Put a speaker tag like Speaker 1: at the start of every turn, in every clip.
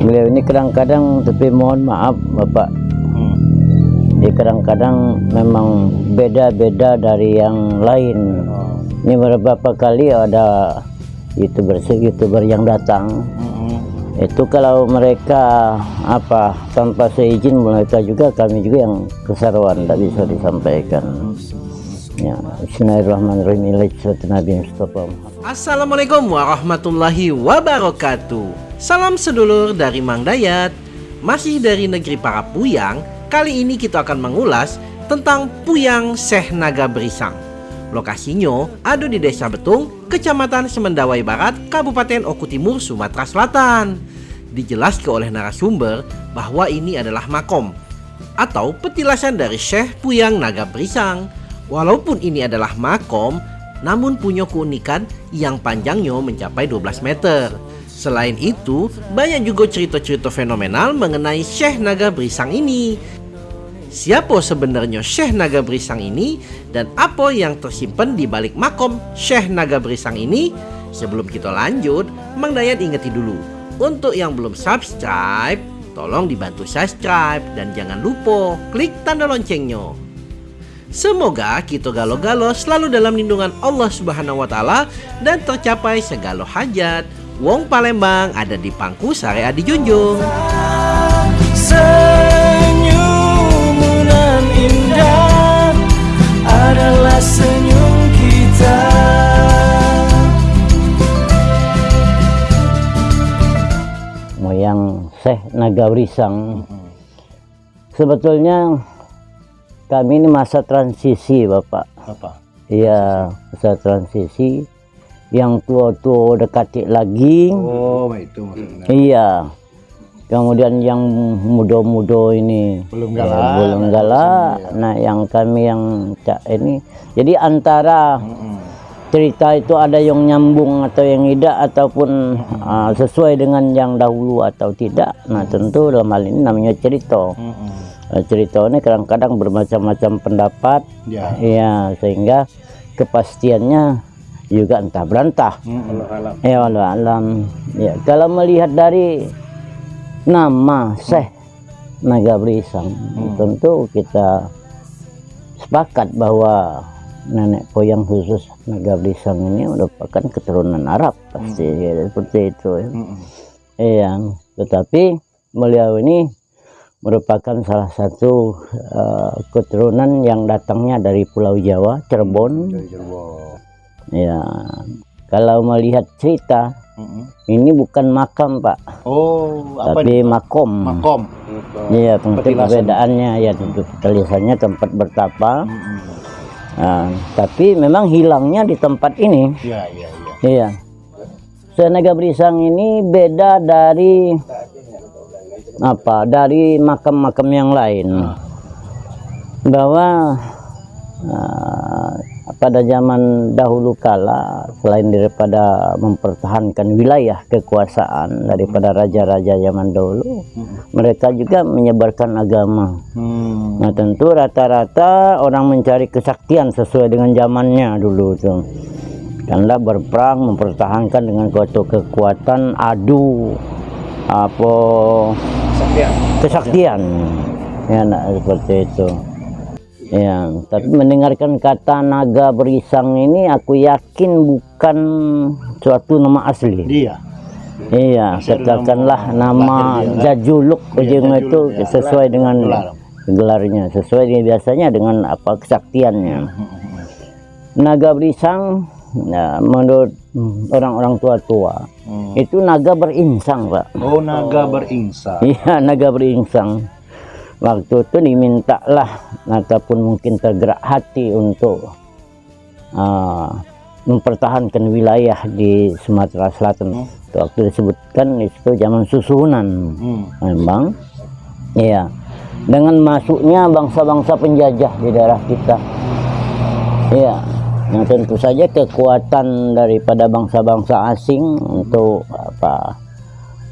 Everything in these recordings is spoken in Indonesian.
Speaker 1: beliau ini kadang-kadang tapi mohon maaf bapak
Speaker 2: Hmm.
Speaker 1: dia kadang-kadang memang beda-beda dari yang lain
Speaker 2: Oh.
Speaker 1: ini beberapa kali ada youtuber youtuber yang datang
Speaker 2: Mm-mm.
Speaker 1: itu kalau mereka apa tanpa seizin mereka juga kami juga yang keseruan tidak bisa disampaikan ya Bismillahirrahmanirrahim.
Speaker 3: Assalamualaikum warahmatullahi wabarakatuh Salam sedulur dari Mang Dayat. Masih dari negeri para Puyang Kali ini kita akan mengulas tentang Puyang Seh Naga Berisang Lokasinya ada di Desa Betung, Kecamatan Semendawai Barat, Kabupaten Oku Timur, Sumatera Selatan. Dijelaskan oleh narasumber bahwa ini adalah makom Atau petilasan dari Syekh Puyang Naga Berisang Walaupun ini adalah makom, namun punya keunikan yang panjangnya mencapai 12 meter. Selain itu, banyak juga cerita-cerita fenomenal mengenai Syekh Naga Berisang ini. Siapa sebenarnya Syekh Naga Berisang ini dan apa yang tersimpan di balik makom Syekh Naga Berisang ini? Sebelum kita lanjut, Mang Dayat dulu. Untuk yang belum subscribe, tolong dibantu subscribe dan jangan lupa klik tanda loncengnya. Semoga kita galo-galo selalu dalam lindungan Allah Subhanahu wa taala dan tercapai segala hajat. Wong Palembang ada di pangku sare adi junjung.
Speaker 4: Nan indah adalah senyum kita
Speaker 1: moyang Syekh Naga Berisang sebetulnya kami ini masa transisi Bapak
Speaker 2: Apa?
Speaker 1: iya masa transisi yang tua-tua dekati lagi
Speaker 2: Oh, itu maksudnya.
Speaker 1: Iya. Kemudian yang muda-muda ini
Speaker 2: Belum
Speaker 1: ya,
Speaker 2: galak.
Speaker 1: belum galak. Nah, yang kami yang cak ini. Jadi antara cerita itu ada yang nyambung atau yang tidak ataupun ah, sesuai dengan yang dahulu atau tidak. Nah, tentu dalam hal ini namanya cerita. Nah, cerita ini kadang-kadang bermacam-macam pendapat.
Speaker 2: Ya.
Speaker 1: Iya, sehingga kepastiannya juga entah berantah. Ya Allah alam. Ya, kalau melihat dari nama Syekh Naga Berisang, tentu kita sepakat bahwa nenek moyang khusus Naga Berisang ini merupakan keturunan Arab pasti ya, seperti itu. Ya.
Speaker 2: Mm-mm.
Speaker 1: Iya, tetapi beliau ini merupakan salah satu eh, keturunan yang datangnya dari Pulau Jawa, Cirebon.
Speaker 2: Dari Cirebon.
Speaker 1: Ya, kalau melihat cerita
Speaker 2: Mm-mm.
Speaker 1: ini bukan makam Pak,
Speaker 2: Oh, apa
Speaker 1: tapi
Speaker 2: nih?
Speaker 1: makom.
Speaker 2: Makom.
Speaker 1: Iya, tentu perbedaannya ya tentu tulisannya tempat bertapa.
Speaker 2: Mm-mm.
Speaker 1: Nah, tapi memang hilangnya di tempat ini.
Speaker 2: Iya, iya, iya.
Speaker 1: Iya. Senaga Berisang ini beda dari apa? Dari makam-makam yang lain. Bahwa ah, pada zaman dahulu kala selain daripada mempertahankan wilayah kekuasaan daripada raja-raja zaman dahulu, mereka juga menyebarkan agama.
Speaker 2: Hmm.
Speaker 1: Nah tentu rata-rata orang mencari kesaktian sesuai dengan zamannya dulu tuh. Karena berperang mempertahankan dengan suatu kekuatan adu apa
Speaker 2: Kesaktian.
Speaker 1: kesaktian. Ya nak seperti itu. Ya, tapi mendengarkan kata naga berisang ini aku yakin bukan suatu nama asli. Iya,
Speaker 2: Asal
Speaker 1: katakanlah
Speaker 2: nama dia,
Speaker 1: jajuluk
Speaker 2: Iya,
Speaker 1: ujung itu
Speaker 2: ya.
Speaker 1: sesuai dengan
Speaker 2: Gelar.
Speaker 1: gelarnya, sesuai dengan biasanya dengan apa kesaktiannya. Naga berisang, ya, menurut hmm, orang-orang tua-tua
Speaker 2: Hmm.
Speaker 1: itu naga berinsang, Pak.
Speaker 2: Oh, naga berinsang.
Speaker 1: Iya, naga berinsang. Waktu itu dimintalah ataupun mungkin tergerak hati untuk ah, mempertahankan wilayah di Sumatera Selatan. Waktu disebutkan itu zaman susunan.
Speaker 2: Hmm.
Speaker 1: Memang, iya. Dengan masuknya bangsa-bangsa penjajah di daerah kita, iya. Yang tentu saja kekuatan daripada bangsa-bangsa asing untuk apa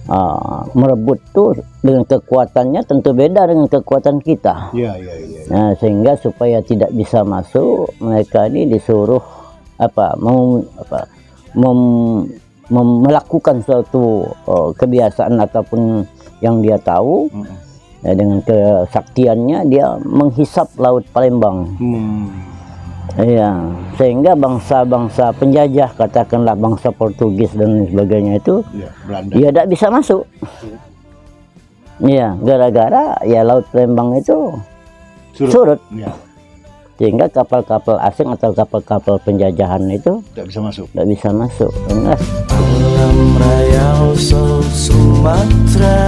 Speaker 1: ah, merebut tuh dengan kekuatannya tentu beda dengan kekuatan kita.
Speaker 2: Iya, iya, iya.
Speaker 1: Nah, sehingga supaya tidak bisa masuk, mereka ini disuruh apa mau apa mem- mem- melakukan suatu oh, kebiasaan ataupun yang dia tahu
Speaker 2: Mm.
Speaker 1: ya, dengan kesaktiannya dia menghisap laut Palembang
Speaker 2: Hmm.
Speaker 1: Iya, sehingga bangsa-bangsa penjajah, katakanlah bangsa Portugis dan lain sebagainya itu,
Speaker 2: Ya, Belanda.
Speaker 1: ya tidak bisa masuk. Iya, gara-gara ya laut Palembang itu
Speaker 2: Surut.
Speaker 1: surut,
Speaker 2: Ya,
Speaker 1: sehingga kapal-kapal asing atau kapal-kapal penjajahan itu
Speaker 2: tidak bisa masuk.
Speaker 1: tidak bisa masuk. Enggak.
Speaker 4: Alam raya Sumatera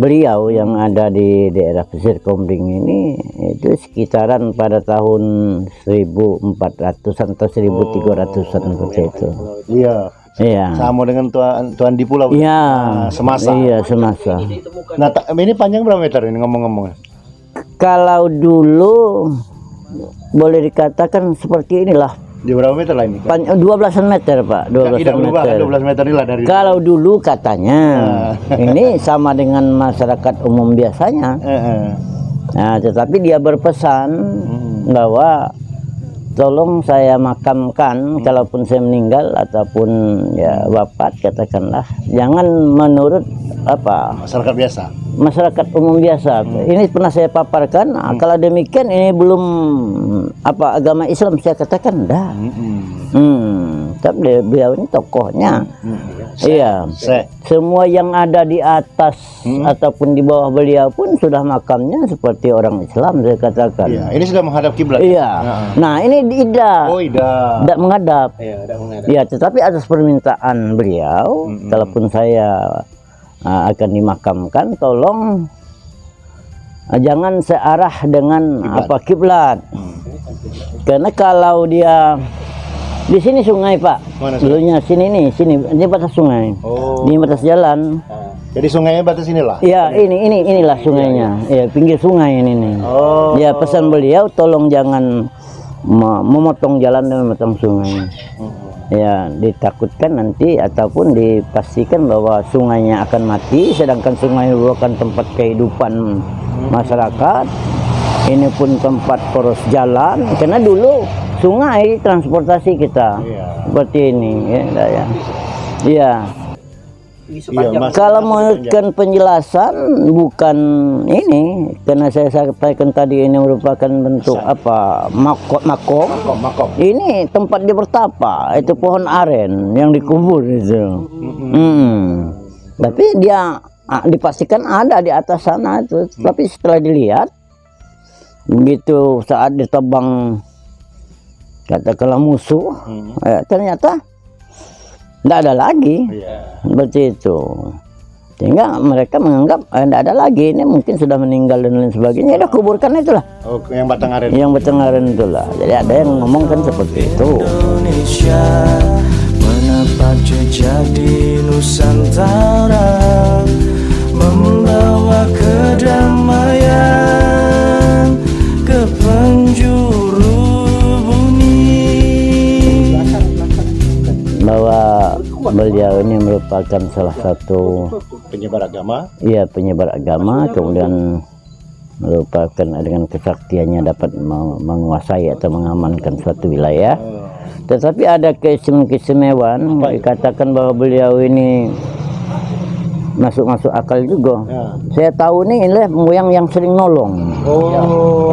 Speaker 1: beliau yang ada di daerah pesisir Kombing ini itu sekitaran pada tahun 1400-an atau 1300-an seperti itu.
Speaker 2: Iya,
Speaker 1: Iya.
Speaker 2: sama dengan tuan tuan di pulau.
Speaker 1: Iya.
Speaker 2: Ah, semasa.
Speaker 1: Iya, semasa.
Speaker 2: Nah, ini panjang berapa meter ini ngomong-ngomong?
Speaker 1: Kalau dulu boleh dikatakan seperti inilah.
Speaker 2: Di berapa meter lah ini?
Speaker 1: Pan 12 meter, Pak. 12
Speaker 2: Tidak berubah
Speaker 1: meter.
Speaker 2: 12 meter ini lah dari
Speaker 1: Kalau dulu katanya
Speaker 2: Ah.
Speaker 1: ini sama dengan masyarakat umum biasanya.
Speaker 2: Eh, eh.
Speaker 1: Nah, tetapi dia berpesan
Speaker 2: Hmm.
Speaker 1: bahwa tolong saya makamkan kalaupun saya meninggal ataupun ya wafat katakanlah jangan menurut apa
Speaker 2: masyarakat biasa.
Speaker 1: masyarakat umum biasa. Ini pernah saya paparkan. Nah, Kalau demikian ini belum apa agama Islam saya katakan dah.
Speaker 2: Mm-mm.
Speaker 1: Hmm, tapi dia- beliau ini tokohnya. Iya.
Speaker 2: Se.
Speaker 1: Semua yang ada di atas ataupun di bawah beliau pun sudah makamnya seperti orang Islam saya katakan.
Speaker 2: Iya, ini sudah menghadap kiblat.
Speaker 1: Iya.
Speaker 2: Nah.
Speaker 1: Nah, ini tidak
Speaker 2: Oh, tidak.
Speaker 1: tidak menghadap.
Speaker 2: Iya, tidak menghadap.
Speaker 1: Ya, tetapi atas permintaan beliau,
Speaker 2: Mm-mm.
Speaker 1: kalaupun saya uh, akan dimakamkan, tolong uh, jangan searah dengan
Speaker 2: Kiblat.
Speaker 1: apa kiblat.
Speaker 2: Hmm.
Speaker 1: Karena kalau dia di sini sungai pak,
Speaker 2: Mana sungai?
Speaker 1: dulunya sini nih, sini ini batas sungai,
Speaker 2: Oh.
Speaker 1: di batas jalan.
Speaker 2: Jadi sungainya batas inilah.
Speaker 1: Iya, ini ini inilah sungainya. Iya, pinggir sungai ini nih.
Speaker 2: Oh.
Speaker 1: Ya pesan beliau tolong jangan me- memotong jalan dan memotong sungai. Ya ditakutkan nanti ataupun dipastikan bahwa sungainya akan mati, sedangkan sungai merupakan tempat kehidupan masyarakat. Ini pun tempat poros jalan, karena dulu sungai transportasi kita
Speaker 2: Iya.
Speaker 1: seperti ini, ya, ya. Iya.
Speaker 2: Iya, Mas.
Speaker 1: Kalau menurutkan penjelasan bukan ini karena saya sampaikan tadi ini merupakan bentuk apa makom makom
Speaker 2: Makom,
Speaker 1: ini tempat dia bertapa itu pohon aren yang dikubur itu Hmm. tapi dia dipastikan ada di atas sana itu tapi setelah dilihat begitu saat ditebang katakanlah musuh
Speaker 2: Hmm.
Speaker 1: eh, ternyata tidak ada lagi.
Speaker 2: Iya.
Speaker 1: seperti itu. Sehingga mereka menganggap eh, tidak ada lagi. Ini mungkin sudah meninggal dan lain sebagainya. Ya udah kuburkan itulah.
Speaker 2: Oh, yang batang aren.
Speaker 1: yang bertenggaran itulah. Jadi ada yang ngomong kan seperti itu.
Speaker 4: Indonesia Menapak jejak di Nusantara Membawa
Speaker 1: beliau ini merupakan salah satu
Speaker 2: Penyebar agama.
Speaker 1: ya penyebar agama kemudian merupakan dengan kesaktiannya dapat meng- menguasai atau mengamankan suatu wilayah tetapi ada keistimewaan dikatakan bahwa beliau ini masuk-masuk akal juga
Speaker 2: Ya.
Speaker 1: saya tahu nih ini moyang yang sering nolong
Speaker 2: Oh,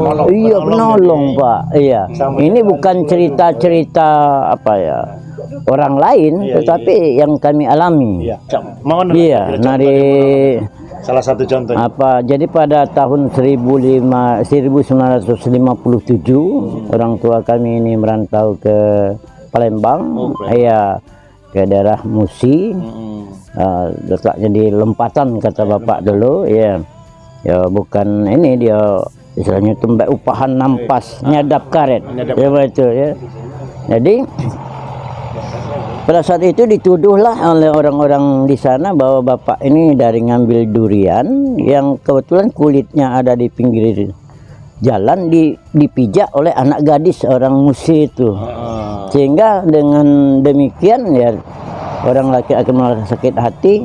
Speaker 2: penolong.
Speaker 1: iya penolong
Speaker 2: ini.
Speaker 1: pak iya
Speaker 2: Sama
Speaker 1: ini bukan cerita-cerita apa ya orang lain
Speaker 2: Iya,
Speaker 1: tetapi yang kami alami.
Speaker 2: Iya. Mau nanya
Speaker 1: iya dari
Speaker 2: salah satu contohnya.
Speaker 1: apa jadi pada tahun 1005 1957 orang tua kami ini merantau ke Palembang.
Speaker 2: Oh,
Speaker 1: iya ke daerah Musi.
Speaker 2: Mm-mm.
Speaker 1: uh, letaknya di lempatan kata bapak dulu ya ya bukan ini dia istilahnya tembak upahan nampas nyadap karet. ya itu ya. Jadi pada saat itu dituduhlah oleh orang-orang di sana bahwa bapak ini dari ngambil durian yang kebetulan kulitnya ada di pinggir jalan di, dipijak oleh anak gadis orang musi itu
Speaker 2: Ah.
Speaker 1: sehingga dengan demikian ya orang laki akan merasa sakit hati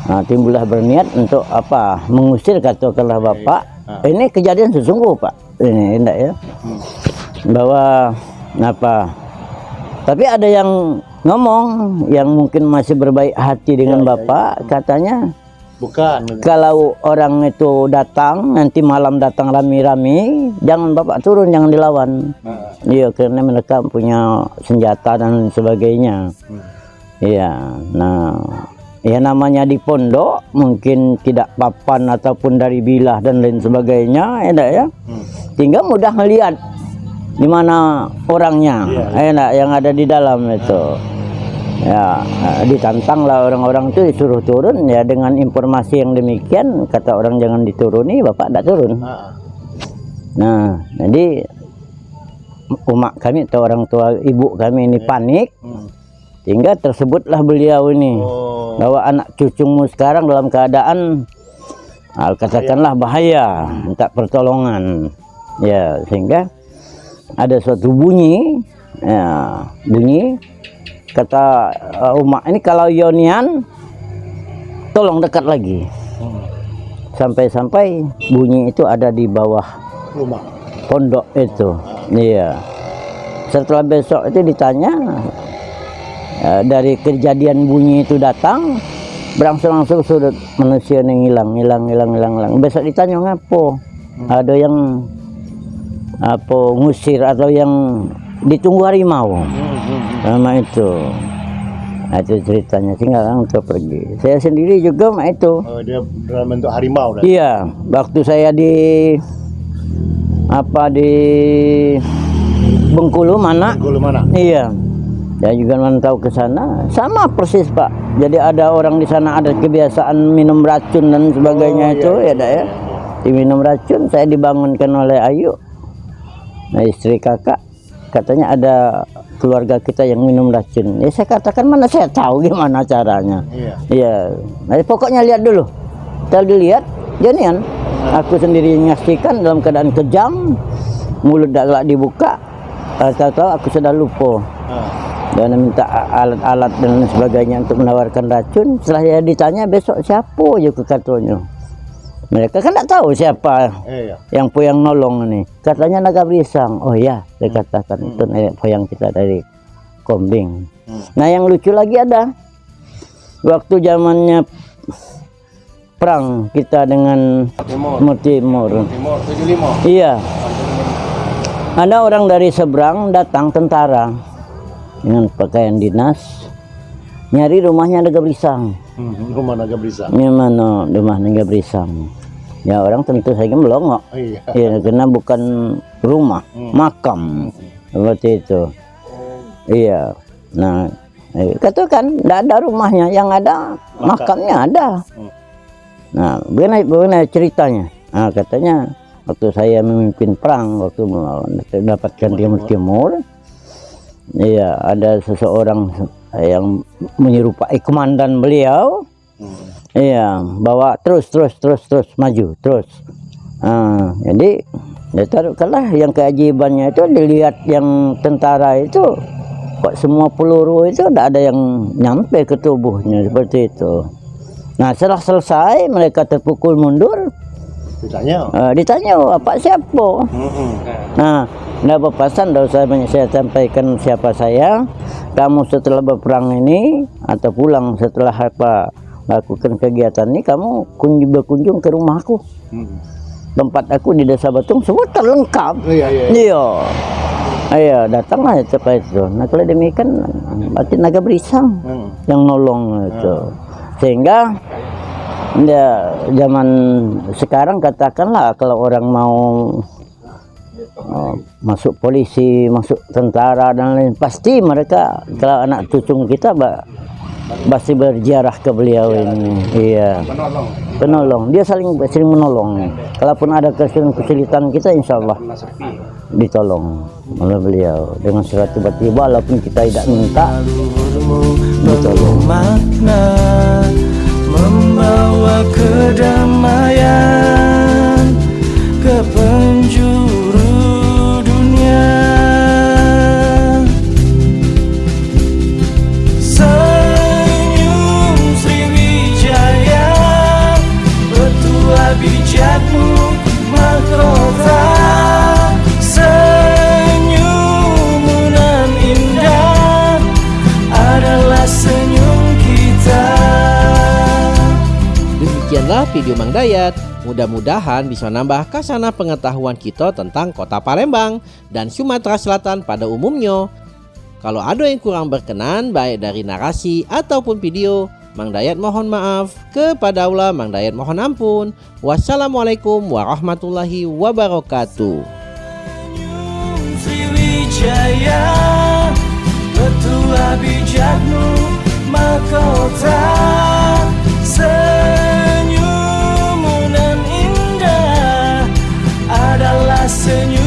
Speaker 1: Nah, timbullah berniat untuk apa? Mengusir katakanlah Bapak. Ini kejadian sesungguh, Pak. Ini enggak ya? Bahwa apa? Tapi ada yang ngomong yang mungkin masih berbaik hati dengan Bapak, katanya
Speaker 2: Bukan.
Speaker 1: kalau orang itu datang nanti malam datang rame-rame jangan bapak turun jangan dilawan.
Speaker 2: Nah,
Speaker 1: iya karena mereka punya senjata dan sebagainya. Iya nah ya namanya di pondok mungkin tidak papan ataupun dari bilah dan lain sebagainya ya ya?
Speaker 2: Hmm.
Speaker 1: tinggal mudah melihat di mana orangnya? Enak yang ada di dalam itu. Ya eh, ditantanglah orang-orang itu disuruh turun. Ya dengan informasi yang demikian kata orang jangan dituruni bapak tidak turun.
Speaker 2: Ah,
Speaker 1: nah jadi umat kami atau orang tua ibu kami ini panik.
Speaker 2: Hmm.
Speaker 1: sehingga tersebutlah beliau ini.
Speaker 2: Oh.
Speaker 1: bahwa anak cucumu sekarang dalam keadaan ah, katakanlah bahaya minta pertolongan. Ya sehingga ada suatu bunyi ya bunyi kata uh, umat ini kalau Yonian tolong dekat lagi.
Speaker 2: Hmm.
Speaker 1: sampai-sampai bunyi itu ada di bawah
Speaker 2: Rumah.
Speaker 1: pondok itu. Iya. Setelah besok itu ditanya eh, dari kejadian bunyi itu datang berangsur-angsur sudah manusia yang hilang hilang hilang hilang hilang besok ditanya ngapo? Ada yang apa ngusir atau yang ditunggu harimau
Speaker 2: Hmm, hmm.
Speaker 1: sama itu Nah, itu ceritanya orang itu pergi saya sendiri juga mak itu
Speaker 2: Oh, dia dalam bentuk harimau dah.
Speaker 1: Iya, waktu saya di apa di Bengkulu mana?
Speaker 2: Gulu mana?
Speaker 1: Iya. Saya juga mantau ke sana, sama persis Pak. Jadi ada orang di sana ada kebiasaan minum racun dan sebagainya
Speaker 2: Oh,
Speaker 1: itu
Speaker 2: iya,
Speaker 1: ya, dak ya. Diminum racun, saya dibangunkan oleh Ayu. Nah, istri kakak katanya ada keluarga kita yang minum racun. Ya saya katakan mana saya tahu gimana caranya.
Speaker 2: Iya.
Speaker 1: Iya, nah, pokoknya lihat dulu. Setelah dilihat, jadian aku sendiri menyaksikan dalam keadaan kejam, mulut tak dibuka, eh, tahu-tahu aku sudah lupa
Speaker 2: Ah.
Speaker 1: dan minta alat-alat dan sebagainya untuk menawarkan racun. Setelah saya ditanya besok siapa juga katanya. Mereka kan tak tahu siapa
Speaker 2: Eh, ya.
Speaker 1: yang yang nolong ini. Katanya naga berisang. Oh ya, saya katakan itu nenek moyang kita dari Kombing.
Speaker 2: Hmm.
Speaker 1: Nah yang lucu lagi ada waktu zamannya perang kita dengan
Speaker 2: Timur.
Speaker 1: Timur Timur.
Speaker 2: Timur 75.
Speaker 1: Iya. Ada orang dari seberang datang tentara dengan pakaian dinas nyari rumahnya naga berisang.
Speaker 2: Hmm, rumah naga berisa.
Speaker 1: Gimana rumah naga berisang? Ya orang tentu saja melongok.
Speaker 2: Oh, iya.
Speaker 1: Ya, karena bukan rumah,
Speaker 2: Hmm.
Speaker 1: makam. Seperti itu. Iya. Nah, eh, katakan tidak ada rumahnya, yang ada makamnya ada.
Speaker 2: Hmm.
Speaker 1: Nah, bagaimana, bagaimana ceritanya? Nah, katanya waktu saya memimpin perang, waktu mendapatkan Timur Timur, iya ada seseorang yang menyerupai komandan beliau,
Speaker 2: Hmm.
Speaker 1: Iya, bawa terus terus terus terus maju terus. Ah, jadi ya taruhkanlah yang keajaibannya itu dilihat yang tentara itu kok semua peluru itu tidak ada yang nyampe ke tubuhnya seperti itu. Nah setelah selesai mereka terpukul mundur,
Speaker 2: Ditanya.
Speaker 1: ah, ditanya "Oh, apa siapa?
Speaker 2: Hmm, hmm.
Speaker 1: Nah, tidak berpasan tidak usah saya sampaikan siapa saya. Kamu setelah berperang ini atau pulang setelah apa lakukan kegiatan ini, kamu kunjung berkunjung ke rumahku.
Speaker 2: Hmm.
Speaker 1: Tempat aku di Desa Batung semua terlengkap.
Speaker 2: Oh, iya, iya.
Speaker 1: Iya. Ayo datanglah cepat itu. Nah kalau demikian berarti naga berisang
Speaker 2: Hmm.
Speaker 1: yang nolong itu. Sehingga ya zaman sekarang katakanlah kalau orang mau oh, masuk polisi, masuk tentara dan lain pasti mereka kalau anak cucu kita ba- pasti berziarah ke beliau ini. Iya.
Speaker 2: Penolong.
Speaker 1: Penolong. Dia saling sering menolong. Kalaupun ada kesulitan kita insya Allah ditolong oleh beliau dengan secara tiba-tiba walaupun kita tidak minta
Speaker 4: penuh makna Membawa kedamaian Ke penjuru
Speaker 3: video Mang Dayat. Mudah-mudahan bisa nambah kasana pengetahuan kita tentang kota Palembang dan Sumatera Selatan pada umumnya. Kalau ada yang kurang berkenan baik dari narasi ataupun video, Mang Dayat mohon maaf. Kepada Allah Mang Dayat mohon ampun. Wassalamualaikum warahmatullahi wabarakatuh.
Speaker 4: Sriwijaya Petua bijakmu mahkota Senhor.